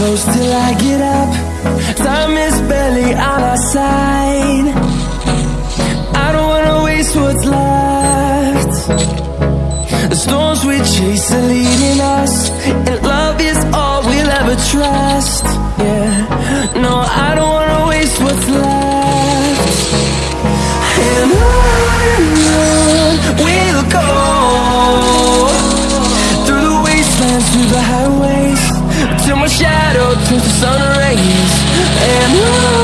close till I get up. Time is barely on our side. I don't wanna waste what's left. The storms we chase are leading us And love is all we'll ever trust, yeah. Through the highways. Till my shadow turns to sun rays. And on